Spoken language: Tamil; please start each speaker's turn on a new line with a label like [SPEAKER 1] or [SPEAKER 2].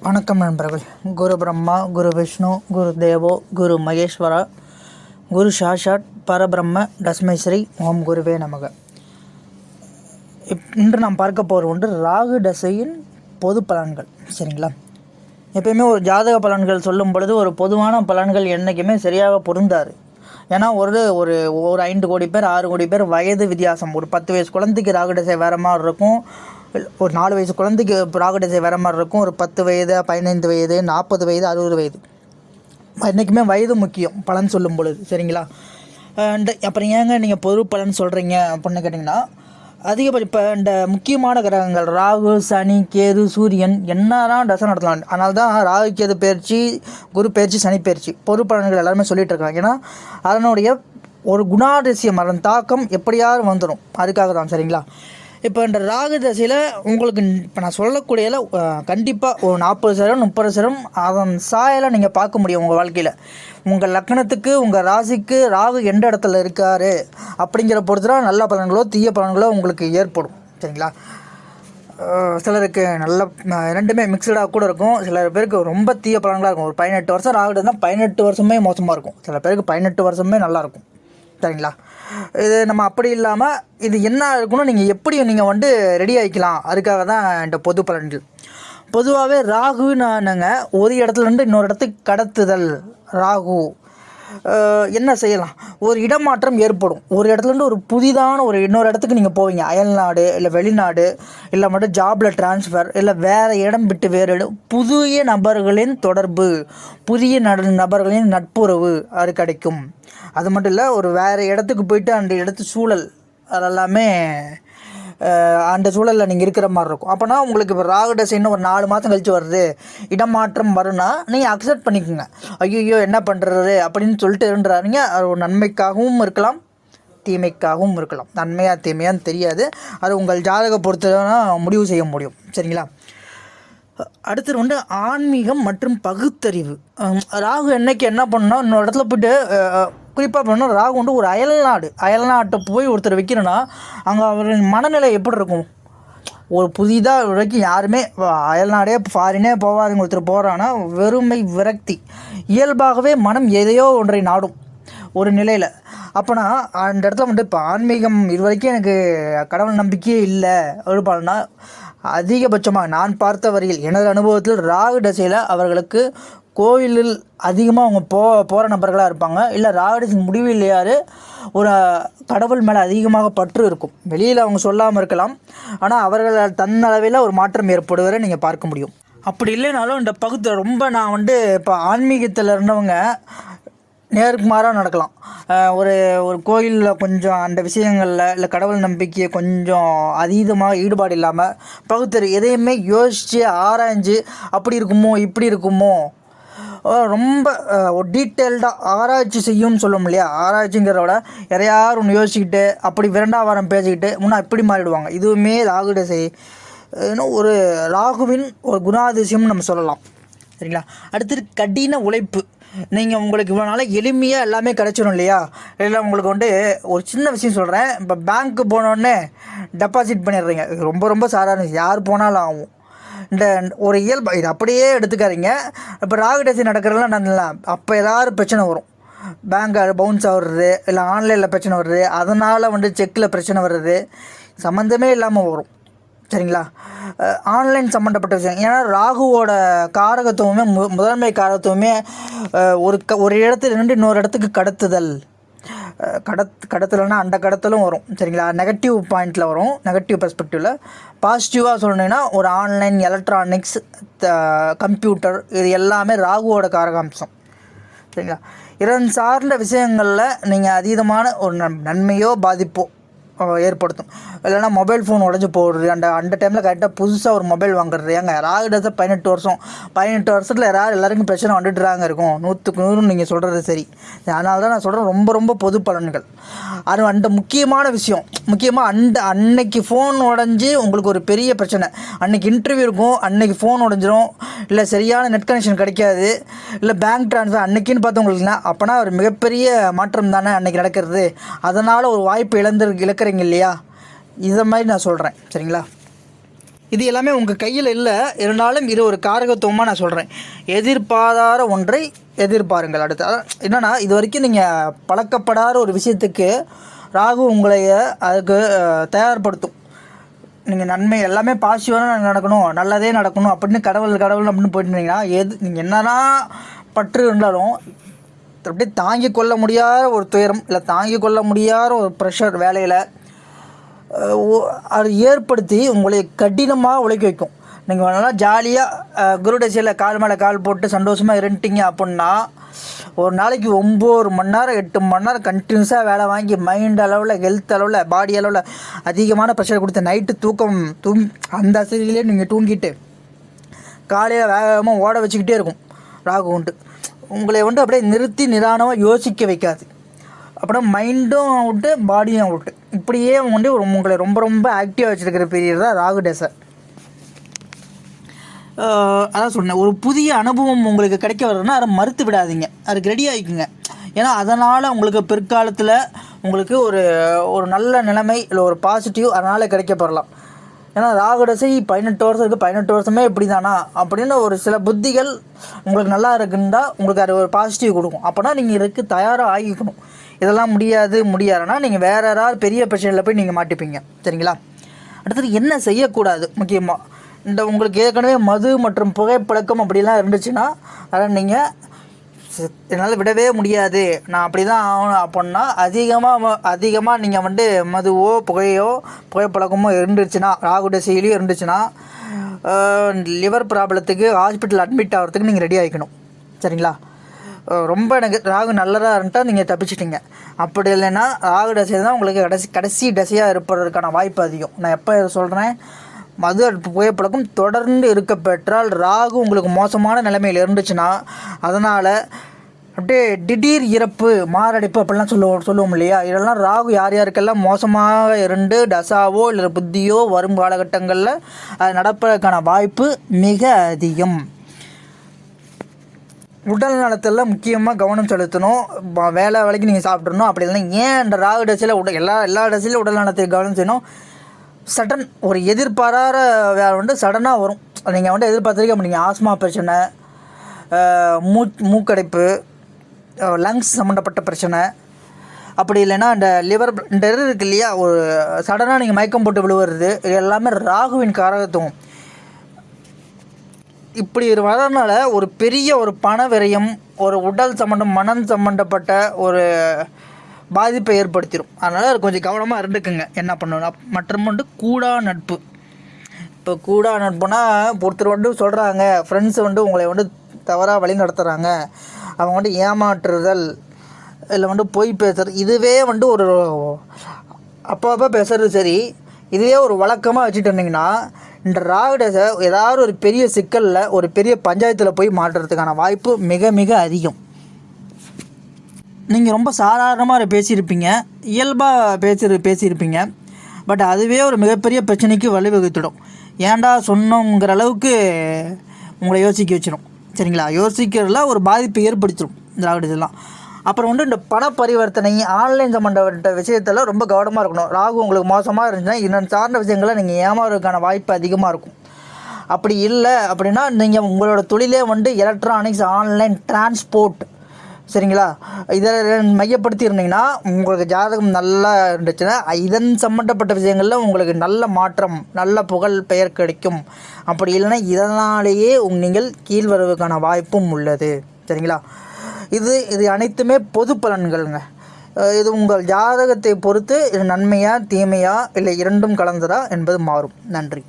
[SPEAKER 1] வணக்கம் நண்பர்கள். குரு பிரம்மா குரு விஷ்ணு குரு தேவோ குரு மகேஸ்வரா குரு சாஷாட் பரபிரம்ம டஸ்மைஸ்ரீ ஓம் குருவே நமக. இப் இன்று நாம் பார்க்க போகிற ஒன்று ராகு தசையின் பொது பலன்கள். சரிங்களா? எப்பயுமே ஒரு ஜாதக பலன்கள் சொல்லும் பொழுது ஒரு பொதுவான பலன்கள் என்றைக்குமே சரியாக பொருந்தாது. ஏன்னா ஒரு ஒரு ஒரு ஐந்து கோடி பேர் ஆறு கோடி பேர் வயது வித்தியாசம். ஒரு பத்து வயசு குழந்தைக்கு ராகு தசை வேறு மாதிரி இருக்கும். ஒரு நாலு வயசு குழந்தைக்கு ராகு தசை வேறு மாதிரி இருக்கும். ஒரு பத்து வயது பதினைந்து வயது நாற்பது வயது அறுபது வயது. என்றைக்குமே வயது முக்கியம். பலன் சொல்லும் பொழுது. சரிங்களா? அண்ட் அப்புறம் ஏங்க நீங்கள் பொது பலன் சொல்கிறீங்க அப்படின்னு கேட்டிங்கன்னா அதிகபட்ச இப்போ இந்த முக்கியமான கிரகங்கள் ராகு சனி கேது சூரியன் என்னதான் தசை நடத்தலாம். அதனால தான் ராகு கேது பயிற்சி குரு பயிற்சி சனி பயிற்சி. பொது பலன்கள் எல்லாருமே சொல்லிகிட்டு இருக்காங்க. ஏன்னா அதனுடைய ஒரு குணாதிசயம் அதன் தாக்கம் எப்படியாவது வந்துடும் அதுக்காக தான் சரிங்களா? இப்போ இந்த ராகு தசையில் உங்களுக்கு இப்போ நான் சொல்லக்கூடியதில் கண்டிப்பாக ஒரு நாற்பது சதவீதம் முப்பது சதவீதம் அதன் சாயலை நீங்கள் பார்க்க முடியும் உங்கள் வாழ்க்கையில். உங்கள் லக்னத்துக்கு உங்கள் ராசிக்கு ராகு எந்த இடத்துல இருக்கார் அப்படிங்கிற பொறுத்து தான் நல்ல பலன்களோ தீய பலன்களோ உங்களுக்கு ஏற்படும். சரிங்களா? சிலருக்கு நல்ல ரெண்டுமே மிக்சடாக கூட இருக்கும். சில பேருக்கு ரொம்ப தீய பலன்களாக இருக்கும். ஒரு பதினெட்டு வருஷம் ராகுடுனா பதினெட்டு வருஷமே மோசமாக இருக்கும். சில பேருக்கு பதினெட்டு வருஷமே நல்லாயிருக்கும் சரிங்களா? இது நம்ம அப்படி இல்லாமல் இது என்ன இருக்குன்னு நீங்கள் எப்படி நீங்கள் வந்து ரெடி ஆகிக்கலாம் அதுக்காக தான் இந்த பொது பலன்கள். பொதுவாகவே ராகுனானுங்க ஒரு இடத்துல இருந்து இன்னொரு இடத்துக்கு கடத்துதல். ராகு. என்ன செய்யலாம்? ஒரு இடமாற்றம் ஏற்படும். ஒரு இடத்துலேருந்து ஒரு புதிதான ஒரு இன்னொரு இடத்துக்கு நீங்கள் போவீங்க. அயல்நாடு இல்லை வெளிநாடு இல்லை மட்டும் ஜாபில் ட்ரான்ஸ்ஃபர் இல்லை வேறு இடம் விட்டு வேறு இடம் புதிய நபர்களின் தொடர்பு புதிய நபர்களின் நட்புறவு அது கிடைக்கும். அது மட்டும் இல்லை ஒரு வேறு இடத்துக்கு போயிட்டு அந்த இடத்து சூழல் அதெல்லாமே அந்த சூழலில் நீங்கள் இருக்கிற மாதிரி இருக்கும். அப்போனா உங்களுக்கு இப்போ ராகு தசைன்னு ஒரு நாலு மாதம் கழித்து வருது. இடமாற்றம் வரும்னா நீங்கள் அக்செப்ட் பண்ணிக்கோங்க. ஐயோ என்ன பண்ணுறது அப்படின்னு சொல்லிட்டு இருந்துறாருங்க அது ஒரு நன்மைக்காகவும் இருக்கலாம் தீமைக்காகவும் இருக்கலாம். நன்மையாக தீமையான்னு தெரியாது. அது உங்கள் ஜாதக பொறுத்து தான் முடிவு செய்ய முடியும். சரிங்களா? அடுத்தது வந்து ஆன்மீகம் மற்றும் பகுத்தறிவு. ராகு என்னைக்கு என்ன பண்ணால் இன்னொரு இடத்துல போயிட்டு குறிப்பாக பண்ணால் ராகு வந்து ஒரு அயல்நாடு. அயல்நாட்டை போய் ஒருத்தர் வைக்கிறேன்னா அங்கே அவரின் மனநிலை எப்படி இருக்கும்? ஒரு புதிதாக வரைக்கும் யாருமே அயல்நாடே ஃபாரினே போகாதுங்க ஒருத்தர் போகிறான்னா வெறுமை விரக்தி. இயல்பாகவே மனம் எதையோ ஒன்றை நாடும் ஒரு நிலையில். அப்போனா அந்த இடத்துல வந்து இப்போ ஆன்மீகம் இது வரைக்கும் எனக்கு கடவுள் நம்பிக்கையே இல்லை அப்படின்னா அதிகபட்சமாக நான் பார்த்த வரையில் எனது அனுபவத்தில் ராகு தசையில் அவர்களுக்கு கோவிலில் அதிகமாக அவங்க போ போகிற நபர்களாக இருப்பாங்க. இல்லை ராகு தசை முடிவில்லையாரு ஒரு கடவுள் மேலே அதிகமாக பற்று இருக்கும். வெளியில் அவங்க சொல்லாமல் இருக்கலாம். ஆனால் அவர்கள் தன்னளவில் ஒரு மாற்றம் ஏற்படுவதை நீங்கள் பார்க்க முடியும். அப்படி இல்லைனாலும் இந்த பகுதியில் ரொம்ப நான் வந்து இப்போ ஆன்மீகத்தில் இருந்தவங்க நேருக்கு மாறாக நடக்கலாம். ஒரு ஒரு கோயிலில் கொஞ்சம் அந்த விஷயங்களில் இல்லை கடவுள் நம்பிக்கையை கொஞ்சம் அதீதமாக ஈடுபாடு இல்லாமல் பகுத்தறி எதையுமே யோசித்து ஆராய்ஞ்சு அப்படி இருக்குமோ இப்படி இருக்குமோ ரொம்ப ஒரு டீட்டெயில்டாக ஆராய்ச்சி செய்யும்னு சொல்லுவோம் இல்லையா? ஆராய்ச்சிங்கிறத விட யாரையார் ஒன்று யோசிச்சுக்கிட்டு அப்படி விரண்டாவாரம் பேசிக்கிட்டு முன்னா இப்படி மாறிடுவாங்க. இதுவுமே ராகுட செய் இன்னும் ஒரு ராகுவின் ஒரு குணாதிசயம்னு நம்ம சொல்லலாம். சரிங்களா? அடுத்தது கடின உழைப்பு. நீங்கள் உங்களுக்கு இவ்வளோ நாளாக எளிமையாக எல்லாமே கிடச்சிடும் இல்லையா? இல்லை உங்களுக்கு வந்து ஒரு சின்ன விஷயம் சொல்கிறேன் இப்போ பேங்க்கு போனோடனே டெபாசிட் பண்ணிடுறீங்க. இது ரொம்ப ரொம்ப சாதாரண விஷயம். யார் போனாலும் ஆகும். இந்த ஒரு இயல்பு இது அப்படியே எடுத்துக்காதீங்க. இப்போ ராகுடேசி நடக்கிறதுலாம் நான் அப்போ ஏதாவது பிரச்சனை வரும். பேங்க் பவுன்ஸ் ஆகுறது இல்லை ஆன்லைனில் பிரச்சனை வருது. அதனால் வந்து செக்கில் பிரச்சனை வருது. சம்மந்தமே இல்லாமல் வரும். சரிங்களா? ஆன்லைன் சம்மந்தப்பட்ட விஷயம். ஏன்னா ராகுவோட காரகத்துவமே மு முதன்மை காரகத்துவமே ஒரு க ஒரு இடத்துல இருந்து இன்னொரு இடத்துக்கு கடத்துதல். கடத் கடத்தலைன்னா அந்த கடத்தலும் வரும். சரிங்களா? நெகட்டிவ் பாயிண்டில் வரும். நெகட்டிவ் பெர்ஸ்பெக்டிவில் பாசிட்டிவாக சொல்லணுன்னா ஒரு ஆன்லைன் எலக்ட்ரானிக்ஸ் கம்ப்யூட்டர் இது எல்லாமே ராகுவோட காரகாம்சம். சரிங்களா? இதன் சார்ந்த விஷயங்களில் நீங்கள் அதீதமான ஒரு நன் நன்மையோ பாதிப்போ ஏற்படுத்தும். இல்லைன்னா மொபைல் ஃபோன் உடஞ்சி போடுறது அந்த அந்த டைமில் கரெக்டாக புதுசாக ஒரு மொபைல் வாங்குறது. ஏங்க ராகுடத்தை பதினெட்டு வருஷம் பதினெட்டு வருஷத்தில் யாராவது எல்லாருக்கும் பிரச்சனை வந்துட்டுறாங்க இருக்கும். நூற்றுக்கு நூறு நீங்கள் சொல்கிறது சரி. அதனால தான் நான் சொல்கிறேன் ரொம்ப ரொம்ப பொது பலன்கள். அது அந்த முக்கியமான விஷயம். முக்கியமாக அந்த அன்னைக்கு ஃபோன் உடஞ்சி உங்களுக்கு ஒரு பெரிய பிரச்சனை. அன்னைக்கு இன்டர்வியூ இருக்கும் அன்னைக்கு ஃபோன் உடஞ்சிரும். இல்லை சரியான நெட் கனெக்ஷன் கிடைக்காது. இல்லை பேங்க் ட்ரான்ஸ்ஃபர் அன்னைக்குன்னு பார்த்து உங்களுக்கு அப்போனா ஒரு மிகப்பெரிய மாற்றம் தானே அன்னைக்கு நடக்கிறது. அதனால் ஒரு வாய்ப்பு இழந்து கேட்குறீங்க இல்லையா? இதை மாதிரி நான் சொல்கிறேன் சரிங்களா? இது எல்லாமே உங்கள் கையில் இல்லை. இருந்தாலும் இது ஒரு காரகத்துவமாக நான் சொல்கிறேன் எதிர்பாராத ஒன்றை எதிர்பாருங்கள். அடுத்து அதான் என்னென்னா இது வரைக்கும் நீங்கள் பழக்கப்படாத ஒரு விஷயத்துக்கு ராகு உங்களை அதுக்கு தயார்படுத்தும். நீங்கள் நன்மை எல்லாமே பாசிட்டிவாக நடக்கணும். நல்லதே நடக்கணும். அப்படின்னு கடவுள் கடவுள் அப்படின்னு போயிட்டு இருந்தீங்கன்னா எது நீங்கள் என்னதான் பற்று இருந்தாலும் அப்படியே தாங்கி கொள்ள முடியாத ஒரு துயரம் இல்லை தாங்கி கொள்ள முடியாத ஒரு ப்ரெஷர் வேலையில் ஓ- அது ஏற்படுத்தி உங்களை கடினமாக உழைக்க வைக்கும். நீங்கள் நல்லா ஜாலியாக குருடசையில் கால் மேலே கால் போட்டு சந்தோஷமாக இருந்துட்டீங்க அப்படின்னா ஒரு நாளைக்கு ஒம்பது மணி நேரம் எட்டு மணி நேரம் கண்டினியூஸாக வேலை வாங்கி மைண்ட் அளவில் ஹெல்த் அளவில் பாடி அளவில் அதிகமான ப்ரெஷர் கொடுத்து நைட்டு தூக்கம் தூங் அந்த அசதியிலே நீங்கள் தூங்கிட்டு காலையில் வேகமாக ஓட வச்சுக்கிட்டே இருக்கும். ராகு உண்டு. உங்களை வந்து அப்படியே நிறுத்தி நிதானமாக யோசிக்க வைக்காது. அப்புறம் மைண்டும் அவுட்டு பாடியும் அவுட்டு இப்படியே வந்து ஒரு உங்களை ரொம்ப ரொம்ப ஆக்டிவாக வச்சுருக்கிற பீரியட் தான் ராகு டேசை. அதான் சொன்னேன். ஒரு புதிய அனுபவம் உங்களுக்கு கிடைக்க வரதுன்னா அதை மறுத்து விடாதீங்க. அதுக்கு ரெடி ஆகிக்குங்க ஏன்னா அதனால் உங்களுக்கு பிற்காலத்தில் உங்களுக்கு ஒரு ஒரு நல்ல நிலைமை இல்லை ஒரு பாசிட்டிவ் அதனால் போடலாம் ஏன்னா ராகுடசை பதினெட்டு வருஷம் இருக்குது பதினெட்டு வருஷமே இப்படி தானா அப்படின்னு ஒரு சில புத்திகள் உங்களுக்கு நல்லா இருக்குன்னா உங்களுக்கு அது ஒரு பாசிட்டிவ் கொடுக்கும். அப்போனா நீங்கள் இதுக்கு தயாராக ஆகிக்கணும். இதெல்லாம் முடியாது முடியாதுன்னா நீங்கள் வேற யாராவது பெரிய பிரச்சனையில் போய் நீங்கள் மாட்டிப்பீங்க. சரிங்களா? அடுத்தது என்ன செய்யக்கூடாது? முக்கியமாக இந்த உங்களுக்கு ஏற்கனவே மது மற்றும் புகைப்பழக்கம் அப்படிலாம் இருந்துச்சுன்னா அதை நீங்கள் என்னால் விடவே முடியாது. நான் அப்படி தான் ஆகணும் அப்படின்னா அதிகமாக அதிகமாக நீங்கள் வந்து மதுவோ புகையோ புகைப்பழக்கமோ இருந்துச்சுன்னா ராகு டசையிலையும் இருந்துச்சுன்னா லிவர் ப்ராப்ளத்துக்கு ஹாஸ்பிட்டல் அட்மிட் ஆகிறதுக்கு நீங்கள் ரெடி ஆகிக்கணும் சரிங்களா? ரொம்ப எனக்கு ராகு நல்லதாக இருந்துட்டா நீங்கள் தப்பிச்சிட்டிங்க. அப்படி இல்லைன்னா ராகு தசை தான் உங்களுக்கு கடைசி கடைசி டசையாக இருப்பதற்கான வாய்ப்பு அதிகம். நான் எப்போ சொல்கிறேன் மது அடுப்பு புகைப்பழக்கம் தொடர்ந்து இருக்க பெற்றால் ராகு உங்களுக்கு மோசமான நிலைமையில் இருந்துச்சுன்னா அதனால் அப்படியே திடீர் இறப்பு மாரடைப்பு அப்படிலாம் சொல்லுவோம் சொல்லுவோம் இல்லையா? இதெல்லாம் ராகு யார் யாருக்கெல்லாம் மோசமாக இருந்து டசாவோ இல்லை புத்தியோ வரும் காலகட்டங்களில் அது நடப்பதற்கான வாய்ப்பு மிக அதிகம். உடல் நலத்தில் முக்கியமாக கவனம் செலுத்தணும். வேலை வேலைக்கு நீங்கள் சாப்பிட்றணும் அப்படி இல்லைன்னா ஏன் இந்த ராகு டசையில் உடல் எல்லா எல்லா டசையிலும் உடல் நலத்தை கவனம் செய்யணும்? சடன் ஒரு எதிர்பாராத வேலை வந்து சடனாக வரும். நீங்கள் வந்து எதிர்பார்த்துருக்க நீங்கள் ஆஸ்மா பிரச்சனை மூ மூக்கடைப்பு லங்ஸ் சம்மந்தப்பட்ட பிரச்சனை. அப்படி இல்லைன்னா அந்த லிவர் இந்த இது இருக்கு இல்லையா? ஒரு சடனாக நீங்கள் மயக்கம் போட்டு விழுவுறது இது எல்லாமே ராகுவின் காரகத்துவம். இப்படி வரதுனால ஒரு பெரிய ஒரு பண விரயம் ஒரு உடல் சம்மந்தம் மனம் சம்மந்தப்பட்ட ஒரு பாதிப்பை ஏற்படுத்திடும் அதனால் கொஞ்சம் கவனமாக இருந்துக்குங்க. என்ன பண்ணணும் மற்றும் வந்து கூடா நட்பு. இப்போ கூடா நட்புனா ஒருத்தர் வந்து சொல்கிறாங்க ஃப்ரெண்ட்ஸ் வந்து உங்களை வந்து தவறாக வழி நடத்துகிறாங்க அவங்க வந்து ஏமாற்றுதல் இல்லை வந்து பொய் பேசுறது இதுவே வந்து ஒரு அப்போ அப்போ பேசுறது சரி இதுவே ஒரு வழக்கமாக வச்சுட்டு இருந்தீங்கன்னா இந்த ராகுடஸை ஏதாவது ஒரு பெரிய சிக்கலில் ஒரு பெரிய பஞ்சாயத்தில் போய் மாட்டுறதுக்கான வாய்ப்பு மிக மிக அதிகம். நீங்கள் ரொம்ப சாதாரணமாக பேசியிருப்பீங்க இயல்பாக பேசி பேசியிருப்பீங்க. பட் அதுவே ஒரு மிகப்பெரிய பிரச்சனைக்கு வழிவகுத்துடும். ஏன்டா சொன்னோங்கிற அளவுக்கு உங்களை யோசிக்க வச்சிடும் சரிங்களா? யோசிக்கிறதுல ஒரு பாதிப்பை ஏற்படுத்திடும் திராவிட இதெல்லாம். அப்புறம் வந்து இந்த பண பரிவர்த்தனை ஆன்லைன் சம்மந்தப்பட்ட விஷயத்தில் ரொம்ப கவனமாக இருக்கணும். ராகு உங்களுக்கு மோசமாக இருந்துச்சுன்னா இன்னும் சார்ந்த விஷயங்களை நீங்கள் ஏமாறதுக்கான வாய்ப்பு அதிகமாக இருக்கும். அப்படி இல்லை அப்படின்னா நீங்கள் உங்களோட தொழிலே வந்து எலக்ட்ரானிக்ஸ் ஆன்லைன் டிரான்ஸ்போர்ட் சரிங்களா? இதை மையப்படுத்தி இருந்தீங்கன்னா உங்களுக்கு ஜாதகம் நல்லா இருந்துச்சுன்னா இதன் சம்மந்தப்பட்ட விஷயங்களில் உங்களுக்கு நல்ல மாற்றம் நல்ல புகழ் பெயர் கிடைக்கும். அப்படி இல்லைன்னா இதனாலேயே உங் நீங்கள் கீழ் வாய்ப்பும் உள்ளது. சரிங்களா? இது இது அனைத்துமே பொது பலன்கள்ங்க. இது உங்கள் ஜாதகத்தை பொறுத்து இது நன்மையா தீமையா இல்லை இரண்டும் கலந்ததா என்பது மாறும். நன்றி.